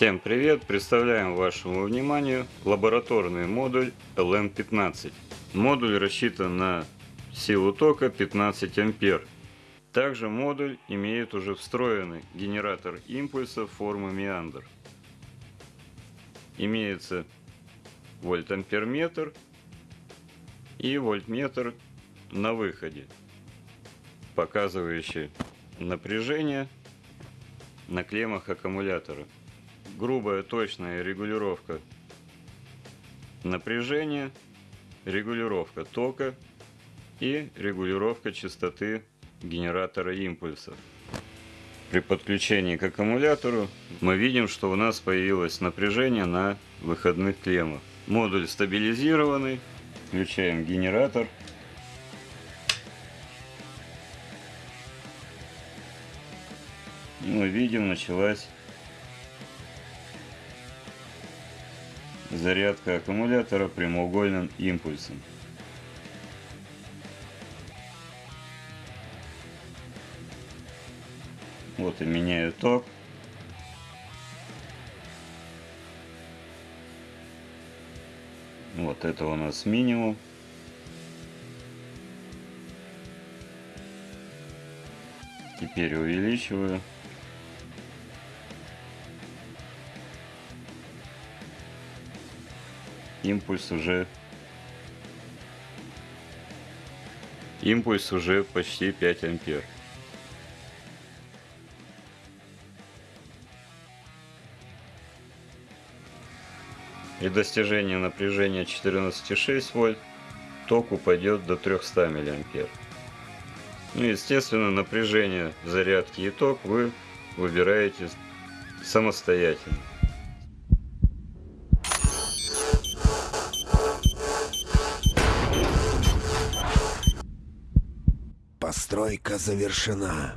Всем привет! Представляем вашему вниманию лабораторный модуль LM15. Модуль рассчитан на силу тока 15 ампер. Также модуль имеет уже встроенный генератор импульса формы меандр. Имеется вольтамперметр и вольтметр на выходе, показывающий напряжение на клеммах аккумулятора грубая точная регулировка напряжения, регулировка тока и регулировка частоты генератора импульсов. При подключении к аккумулятору мы видим, что у нас появилось напряжение на выходных клеммах. Модуль стабилизированный. Включаем генератор. Мы видим, началась зарядка аккумулятора прямоугольным импульсом. Вот и меняю ток. Вот это у нас минимум. Теперь увеличиваю. Импульс уже импульс уже почти 5 ампер. И достижение напряжения 14,6 вольт ток упадет до 300 миллиампер. Ну, естественно, напряжение зарядки и ток вы выбираете самостоятельно. Постройка завершена.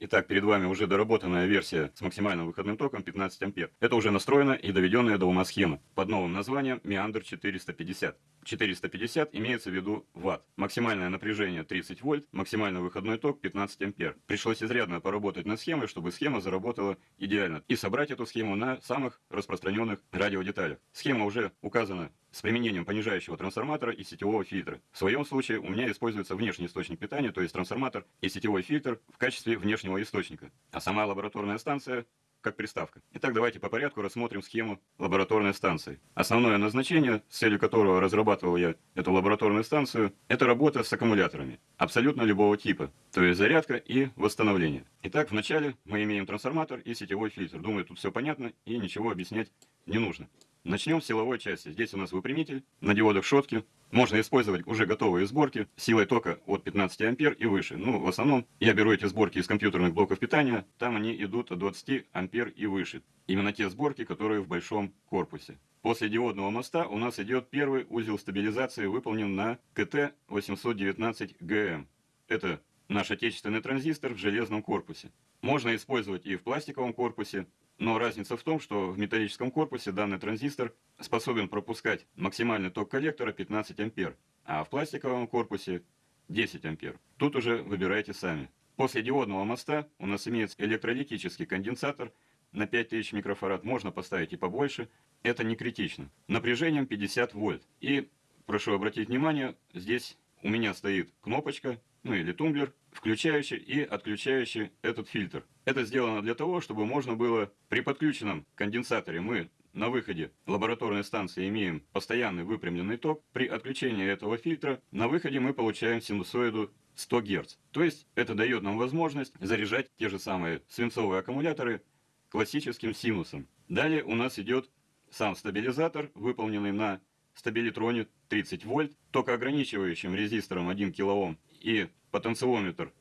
Итак, перед вами уже доработанная версия с максимальным выходным током 15 ампер. Это уже настроена и доведенная до ума схема под новым названием Meander 450. 450 имеется в виду ватт. Максимальное напряжение 30 вольт, максимальный выходной ток 15 ампер. Пришлось изрядно поработать над схемой, чтобы схема заработала идеально. И собрать эту схему на самых распространенных радиодеталях. Схема уже указана с применением понижающего трансформатора и сетевого фильтра. В своем случае у меня используется внешний источник питания, то есть трансформатор и сетевой фильтр в качестве внешнего источника. А сама лабораторная станция как приставка. Итак, давайте по порядку рассмотрим схему лабораторной станции. Основное назначение, с целью которого разрабатывал я эту лабораторную станцию, это работа с аккумуляторами. Абсолютно любого типа. То есть зарядка и восстановление. Итак, вначале мы имеем трансформатор и сетевой фильтр. Думаю, тут все понятно и ничего объяснять не нужно. Начнем с силовой части. Здесь у нас выпрямитель на диодах шотки. Можно использовать уже готовые сборки силой тока от 15 ампер и выше. Ну, в основном я беру эти сборки из компьютерных блоков питания. Там они идут от 20 ампер и выше. Именно те сборки, которые в большом корпусе. После диодного моста у нас идет первый узел стабилизации, выполнен на КТ-819ГМ. Это наш отечественный транзистор в железном корпусе. Можно использовать и в пластиковом корпусе, но разница в том, что в металлическом корпусе данный транзистор способен пропускать максимальный ток коллектора 15 ампер, а в пластиковом корпусе 10 ампер. Тут уже выбирайте сами. После диодного моста у нас имеется электролитический конденсатор на 5000 микрофарад. Можно поставить и побольше. Это не критично. Напряжением 50 вольт. И прошу обратить внимание, здесь у меня стоит кнопочка, ну или тумблер, включающий и отключающий этот фильтр. Это сделано для того, чтобы можно было при подключенном конденсаторе мы на выходе лабораторной станции имеем постоянный выпрямленный ток. При отключении этого фильтра на выходе мы получаем синусоиду 100 Гц. То есть это дает нам возможность заряжать те же самые свинцовые аккумуляторы классическим синусом. Далее у нас идет сам стабилизатор, выполненный на стабилитроне 30 вольт, токоограничивающим резистором 1 кОм и потенциометр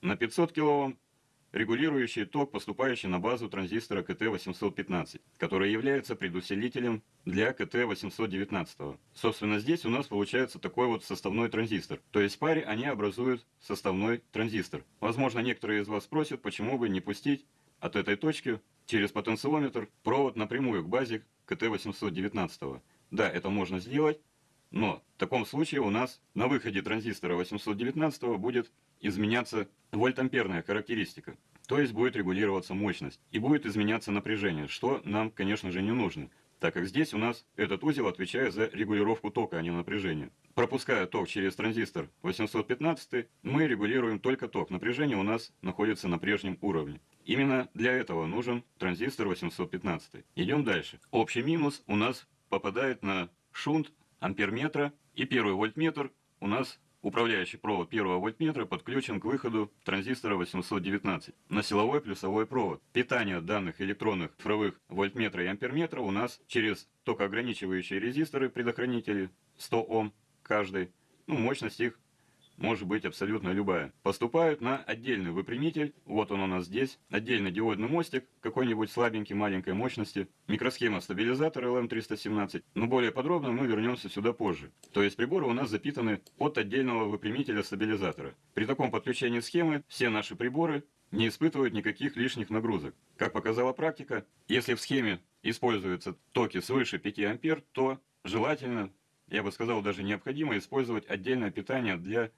на 500 кОм, регулирующий ток, поступающий на базу транзистора КТ-815, который является предусилителем для КТ-819. Собственно, здесь у нас получается такой вот составной транзистор. То есть в паре они образуют составной транзистор. Возможно, некоторые из вас спросят, почему бы не пустить от этой точки через потенциометр провод напрямую к базе КТ-819. Да, это можно сделать, но в таком случае у нас на выходе транзистора 819 будет изменяться вольтамперная характеристика. то есть будет регулироваться мощность и будет изменяться напряжение, что нам, конечно же, не нужно, так как здесь у нас этот узел отвечает за регулировку тока, а не напряжения. Пропуская ток через транзистор 815, мы регулируем только ток. Напряжение у нас находится на прежнем уровне. Именно для этого нужен транзистор 815. Идем дальше. Общий минус у нас попадает на шунт амперметра и первый вольтметр у нас управляющий провод первого вольтметра подключен к выходу транзистора 819 на силовой плюсовой провод. Питание данных электронных цифровых вольтметра и амперметра у нас через токоограничивающие резисторы предохранители 100 Ом каждый. Ну, мощность их может быть абсолютно любая. Поступают на отдельный выпрямитель, вот он у нас здесь, отдельный диодный мостик, какой-нибудь слабенький, маленькой мощности, микросхема стабилизатора LM317, но более подробно мы вернемся сюда позже. То есть приборы у нас запитаны от отдельного выпрямителя стабилизатора. При таком подключении схемы все наши приборы не испытывают никаких лишних нагрузок. Как показала практика, если в схеме используются токи свыше 5 ампер, то желательно, я бы сказал даже необходимо использовать отдельное питание для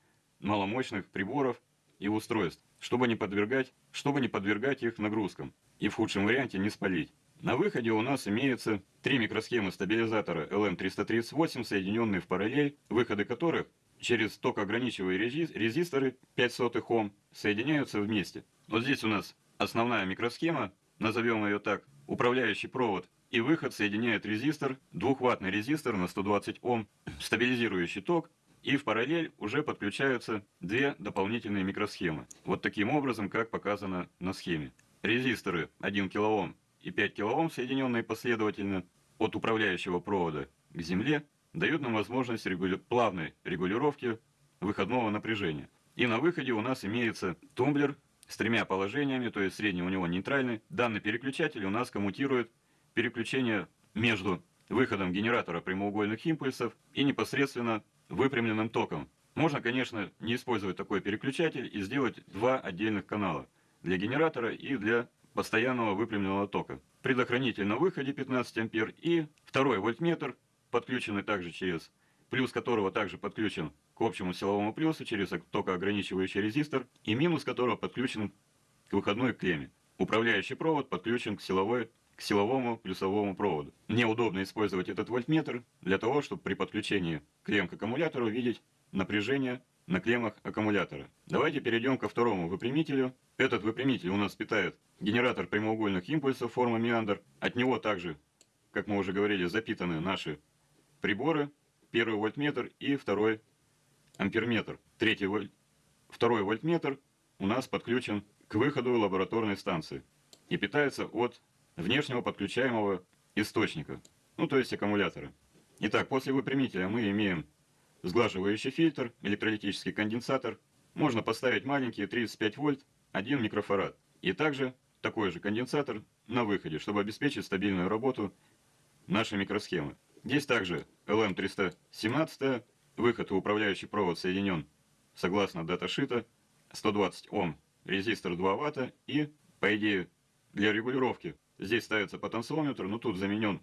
маломощных приборов и устройств, чтобы не подвергать, чтобы не подвергать их нагрузкам и в худшем варианте не спалить. На выходе у нас имеется три микросхемы стабилизатора LM338, соединенные в параллель, выходы которых через токоограничивающие резисторы 5 сотых Ом соединяются вместе. Вот здесь у нас основная микросхема, назовем ее так, управляющий провод и выход соединяет резистор, двухваттный резистор на 120 Ом, стабилизирующий ток и в параллель уже подключаются две дополнительные микросхемы. Вот таким образом, как показано на схеме. Резисторы 1 кОм и 5 кОм, соединенные последовательно от управляющего провода к земле, дают нам возможность регуля... плавной регулировки выходного напряжения. И на выходе у нас имеется тумблер с тремя положениями, то есть средний у него нейтральный. Данный переключатель у нас коммутирует переключение между выходом генератора прямоугольных импульсов и непосредственно выпрямленным током. Можно, конечно, не использовать такой переключатель и сделать два отдельных канала для генератора и для постоянного выпрямленного тока. Предохранитель на выходе 15 ампер и второй вольтметр, подключенный также через, плюс которого также подключен к общему силовому плюсу через токоограничивающий резистор и минус которого подключен к выходной клемме. Управляющий провод подключен к силовой к силовому плюсовому проводу. Мне удобно использовать этот вольтметр для того, чтобы при подключении клем к аккумулятору видеть напряжение на клеммах аккумулятора. Давайте перейдем ко второму выпрямителю. Этот выпрямитель у нас питает генератор прямоугольных импульсов формы меандр. От него также, как мы уже говорили, запитаны наши приборы. Первый вольтметр и второй амперметр. Третий воль... Второй вольтметр у нас подключен к выходу лабораторной станции и питается от внешнего подключаемого источника, ну то есть аккумулятора. Итак, после выпрямителя мы имеем сглаживающий фильтр, электролитический конденсатор. Можно поставить маленький 35 вольт, 1 микрофарад. И также такой же конденсатор на выходе, чтобы обеспечить стабильную работу нашей микросхемы. Здесь также LM317, выход и управляющий провод соединен согласно даташита, 120 Ом, резистор 2 Ватта и, по идее, для регулировки Здесь ставится потенциометр, но тут заменен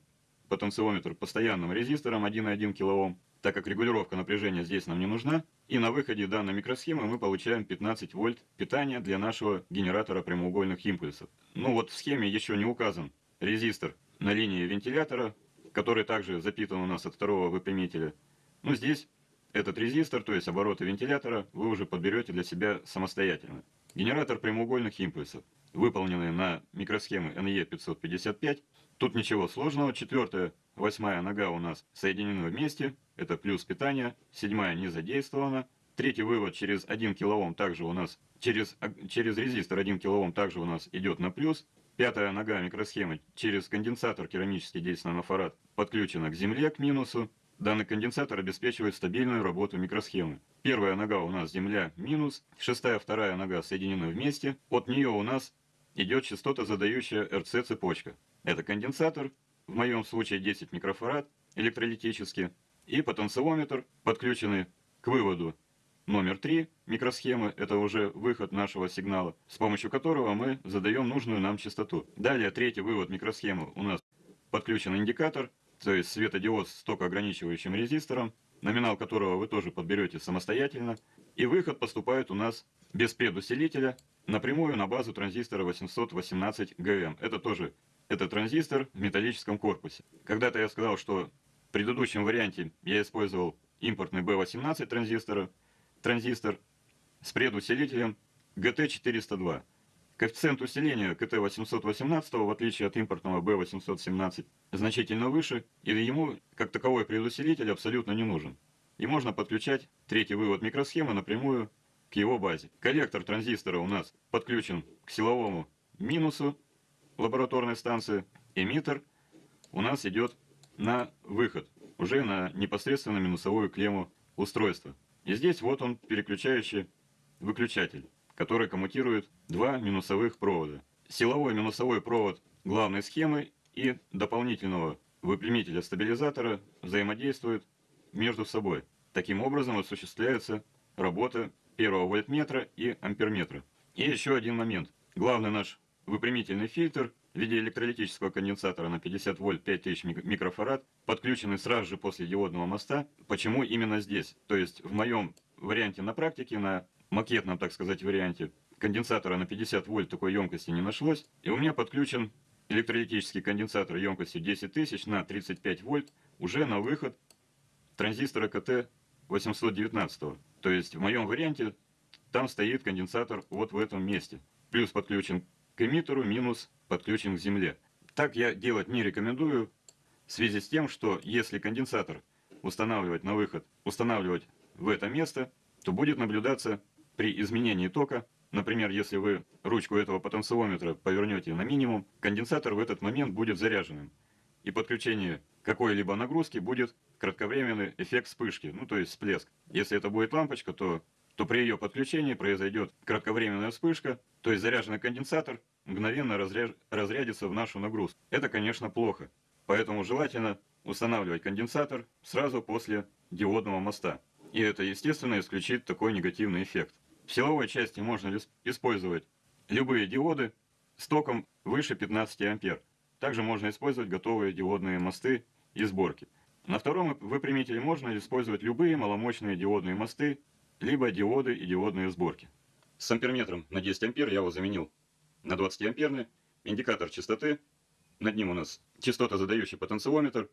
потенциометр постоянным резистором 1,1 кОм, так как регулировка напряжения здесь нам не нужна. И на выходе данной микросхемы мы получаем 15 вольт питания для нашего генератора прямоугольных импульсов. Ну вот в схеме еще не указан резистор на линии вентилятора, который также запитан у нас от второго выпрямителя. Но здесь этот резистор, то есть обороты вентилятора, вы уже подберете для себя самостоятельно. Генератор прямоугольных импульсов выполненные на микросхемы NE555. Тут ничего сложного. Четвертая, восьмая нога у нас соединены вместе. Это плюс питания. Седьмая не задействована. Третий вывод через 1 кОм также у нас, через, через резистор 1 кОм также у нас идет на плюс. Пятая нога микросхемы через конденсатор керамический действенный нафарад подключена к земле, к минусу. Данный конденсатор обеспечивает стабильную работу микросхемы. Первая нога у нас земля минус, шестая, вторая нога соединены вместе. От нее у нас идет частотозадающая РЦ-цепочка. Это конденсатор, в моем случае 10 микрофарад, электролитический, и потенциометр, подключенный к выводу номер 3 микросхемы, это уже выход нашего сигнала, с помощью которого мы задаем нужную нам частоту. Далее третий вывод микросхемы у нас подключен индикатор, то есть светодиод с токоограничивающим резистором, номинал которого вы тоже подберете самостоятельно. И выход поступает у нас без предусилителя напрямую на базу транзистора 818 ГМ. Это тоже это транзистор в металлическом корпусе. Когда-то я сказал, что в предыдущем варианте я использовал импортный B18 транзистор, транзистор с предусилителем GT402. Коэффициент усиления КТ-818, в отличие от импортного B817, значительно выше, и ему, как таковой предусилитель, абсолютно не нужен. И можно подключать третий вывод микросхемы напрямую к его базе. Коллектор транзистора у нас подключен к силовому минусу лабораторной станции. Эмиттер у нас идет на выход, уже на непосредственно минусовую клемму устройства. И здесь вот он переключающий выключатель который коммутирует два минусовых провода. Силовой минусовой провод главной схемы и дополнительного выпрямителя стабилизатора взаимодействуют между собой. Таким образом осуществляется работа первого вольтметра и амперметра. И еще один момент. Главный наш выпрямительный фильтр в виде электролитического конденсатора на 50 вольт 5000 микрофарад, подключенный сразу же после диодного моста. Почему именно здесь? То есть в моем варианте на практике, на макетном, так сказать, варианте конденсатора на 50 вольт такой емкости не нашлось. И у меня подключен электролитический конденсатор емкостью 10 тысяч на 35 вольт уже на выход транзистора КТ-819. То есть в моем варианте там стоит конденсатор вот в этом месте. Плюс подключен к эмиттеру, минус подключен к земле. Так я делать не рекомендую в связи с тем, что если конденсатор устанавливать на выход, устанавливать в это место, то будет наблюдаться при изменении тока, например, если вы ручку этого потенциометра повернете на минимум, конденсатор в этот момент будет заряженным. И подключение какой-либо нагрузки будет кратковременный эффект вспышки, ну то есть всплеск. Если это будет лампочка, то, то при ее подключении произойдет кратковременная вспышка, то есть заряженный конденсатор мгновенно разряж, разрядится в нашу нагрузку. Это, конечно, плохо. Поэтому желательно устанавливать конденсатор сразу после диодного моста. И это, естественно, исключит такой негативный эффект. В силовой части можно использовать любые диоды с током выше 15 ампер. Также можно использовать готовые диодные мосты и сборки. На втором выпрямителе можно использовать любые маломощные диодные мосты, либо диоды и диодные сборки. С амперметром на 10 ампер я его заменил на 20 амперный. Индикатор частоты. Над ним у нас частота задающий потенциометр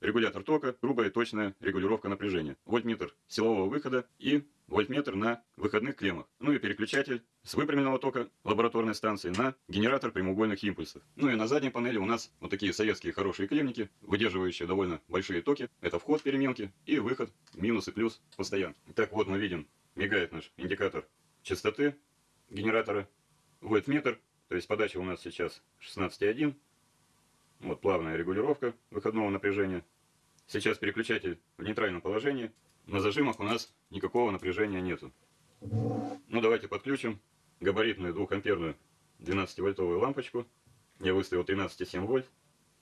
регулятор тока, грубая точная регулировка напряжения, вольтметр силового выхода и вольтметр на выходных клеммах, ну и переключатель с выпрямленного тока лабораторной станции на генератор прямоугольных импульсов. Ну и на задней панели у нас вот такие советские хорошие клемники, выдерживающие довольно большие токи. Это вход переменки и выход минус и плюс постоянно. Так вот мы видим, мигает наш индикатор частоты генератора, вольтметр, то есть подача у нас сейчас 16,1 вот плавная регулировка выходного напряжения. Сейчас переключатель в нейтральном положении. На зажимах у нас никакого напряжения нету. Ну давайте подключим габаритную 2-амперную 12-вольтовую лампочку. Я выставил 13,7 вольт.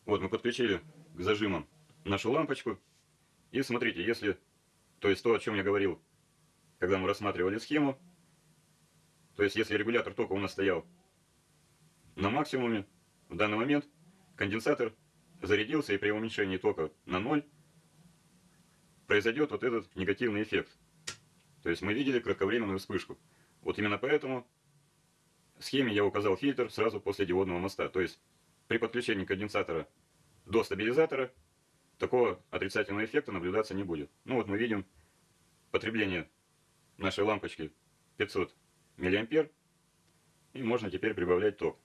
Вот мы подключили к зажимам нашу лампочку. И смотрите, если, то есть то, о чем я говорил, когда мы рассматривали схему, то есть если регулятор тока у нас стоял на максимуме, в данный момент конденсатор зарядился и при уменьшении тока на ноль произойдет вот этот негативный эффект. То есть мы видели кратковременную вспышку. Вот именно поэтому в схеме я указал фильтр сразу после диодного моста. То есть при подключении конденсатора до стабилизатора такого отрицательного эффекта наблюдаться не будет. Ну вот мы видим потребление нашей лампочки 500 миллиампер. И можно теперь прибавлять ток.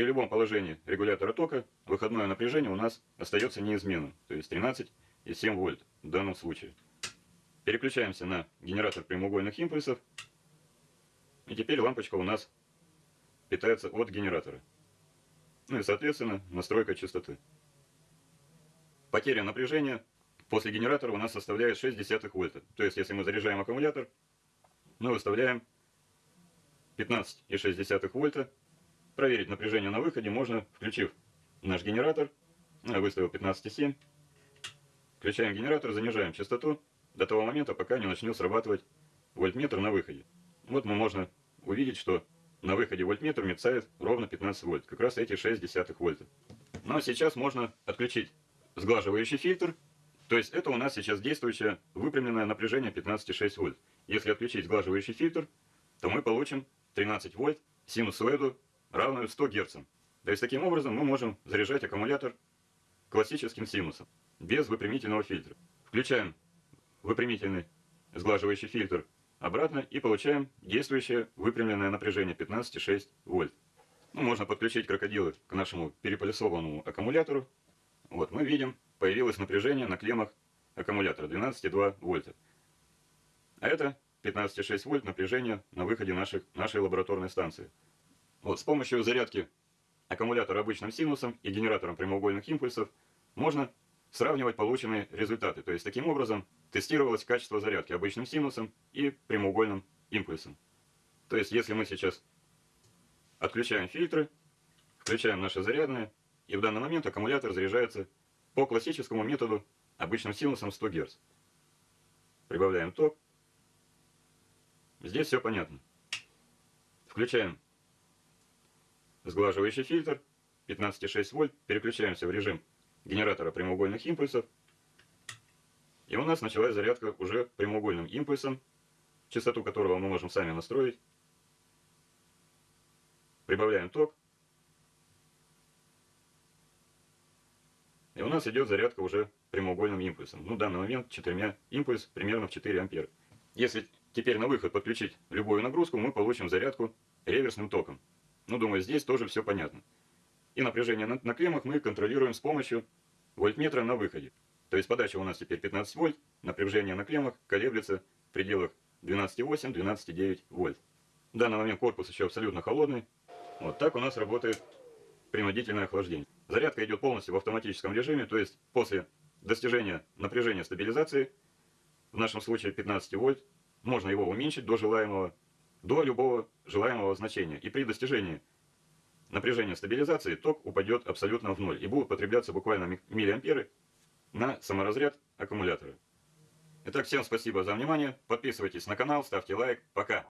При любом положении регулятора тока выходное напряжение у нас остается неизменным, то есть 13,7 вольт в данном случае. Переключаемся на генератор прямоугольных импульсов. И теперь лампочка у нас питается от генератора. Ну и соответственно настройка частоты. Потеря напряжения после генератора у нас составляет 0,6 вольта. То есть если мы заряжаем аккумулятор, мы выставляем 15,6 вольта Проверить напряжение на выходе можно, включив наш генератор. Я выставил 15,7. Включаем генератор, занижаем частоту до того момента, пока не начнет срабатывать вольтметр на выходе. Вот мы можно увидеть, что на выходе вольтметр мерцает ровно 15 вольт, как раз эти 6 десятых вольта. А сейчас можно отключить сглаживающий фильтр То есть это у нас сейчас действующее выпрямленное напряжение 15,6 вольт. Если отключить сглаживающий фильтр, то мы получим 13 вольт синусоиду, равную 100 Гц. То есть таким образом мы можем заряжать аккумулятор классическим синусом, без выпрямительного фильтра. Включаем выпрямительный сглаживающий фильтр обратно и получаем действующее выпрямленное напряжение 15,6 вольт. Ну, можно подключить крокодилы к нашему переполисованному аккумулятору. Вот, мы видим, появилось напряжение на клеммах аккумулятора 12,2 вольта. А это 15,6 вольт напряжение на выходе наших, нашей лабораторной станции. Вот, с помощью зарядки аккумулятора обычным синусом и генератором прямоугольных импульсов можно сравнивать полученные результаты. То есть таким образом тестировалось качество зарядки обычным синусом и прямоугольным импульсом. То есть если мы сейчас отключаем фильтры, включаем наши зарядные, и в данный момент аккумулятор заряжается по классическому методу обычным синусом 100 Гц. Прибавляем ток. Здесь все понятно. Включаем сглаживающий фильтр 15,6 вольт, переключаемся в режим генератора прямоугольных импульсов. И у нас началась зарядка уже прямоугольным импульсом, частоту которого мы можем сами настроить. Прибавляем ток. И у нас идет зарядка уже прямоугольным импульсом. Ну, в данный момент четырьмя импульс примерно в 4 ампера. Если теперь на выход подключить любую нагрузку, мы получим зарядку реверсным током. Ну, думаю, здесь тоже все понятно. И напряжение на, на клеммах мы контролируем с помощью вольтметра на выходе. То есть подача у нас теперь 15 вольт, напряжение на клеммах колеблется в пределах 12,8-12,9 вольт. В данный момент корпус еще абсолютно холодный. Вот так у нас работает принудительное охлаждение. Зарядка идет полностью в автоматическом режиме, то есть после достижения напряжения стабилизации, в нашем случае 15 вольт, можно его уменьшить до желаемого, до любого желаемого значения. И при достижении напряжения стабилизации ток упадет абсолютно в ноль и будут потребляться буквально миллиамперы на саморазряд аккумулятора. Итак, всем спасибо за внимание. Подписывайтесь на канал, ставьте лайк. Пока!